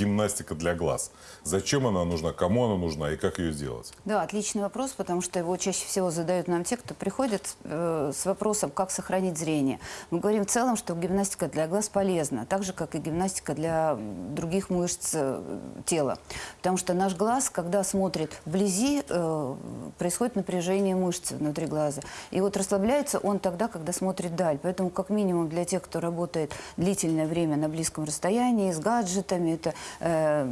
гимнастика для глаз? Зачем она нужна, кому она нужна и как ее сделать? Да, отличный вопрос, потому что его чаще всего задают нам те, кто приходит э, с вопросом, как сохранить зрение. Мы говорим в целом, что гимнастика для глаз полезна, так же, как и гимнастика для других мышц э, тела. Потому что наш глаз, когда смотрит вблизи, э, происходит напряжение мышц внутри глаза. И вот расслабляется он тогда, когда смотрит даль. Поэтому, как минимум, для тех, кто работает длительное время на близком расстоянии, с гаджетами, это э,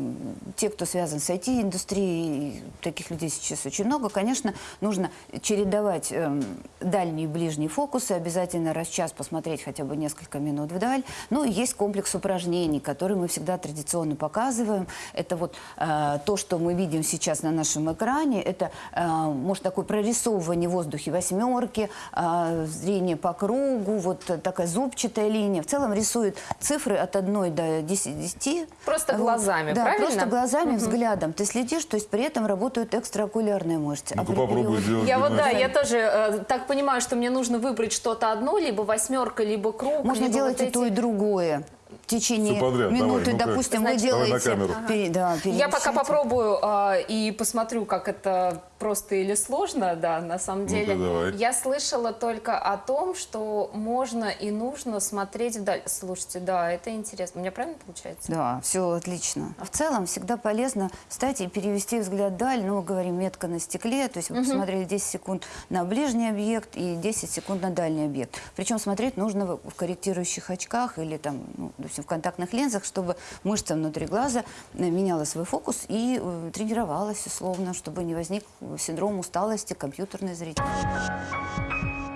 те, кто связан с IT-индустрией, таких людей сейчас очень много, конечно, нужно чередовать эм, дальние и ближние фокусы, обязательно раз в час посмотреть хотя бы несколько минут вдаль. Ну и есть комплекс упражнений, которые мы всегда традиционно показываем. Это вот э, то, что мы видим сейчас на нашем экране, это, э, может, такое прорисовывание в воздухе восьмерки, э, зрение по кругу, вот такая зубчатая линия. В целом рисует цифры от 1 до 10. Просто Вот. Глазами, да, правильно? просто глазами, взглядом. Ты следишь, то есть при этом работают экстраокулярные мышцы. Ну-ка А попробуй сделать Я вот, да, я тоже э, так понимаю, что мне нужно выбрать что-то одно, либо восьмерка, либо круг. Можно либо делать вот и то, и эти. другое. В течение подряд, давай, минуты, ну-ка. допустим, вы Давай на делаете... камеру. пере- да, Я пока попробую э, и посмотрю, как это просто или сложно, да, на самом деле. давай. Я слышала только о том, что можно и нужно смотреть вдаль. Слушайте, да, это интересно. У меня правильно получается? Да, все отлично. В целом всегда полезно встать и перевести взгляд вдаль. Ну, говорим метка на стекле, то есть вы посмотрели 10 секунд на ближний объект и 10 секунд на дальний объект. Причем смотреть нужно в в корректирующих очках или там, ну, допустим, в контактных линзах, чтобы мышца внутри глаза э, меняла свой фокус и э, тренировалась условно, чтобы не возник синдром усталости компьютерной зрительности.